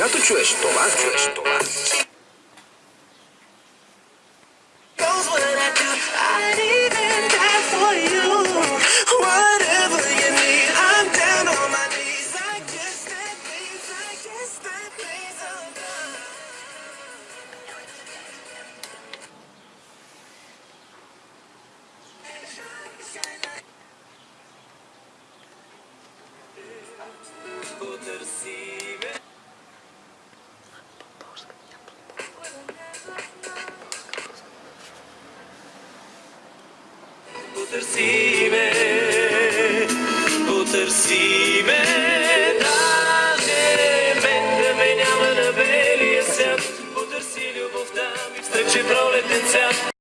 Когато чуеш това, чуеш това. to the sea. Utrsi me,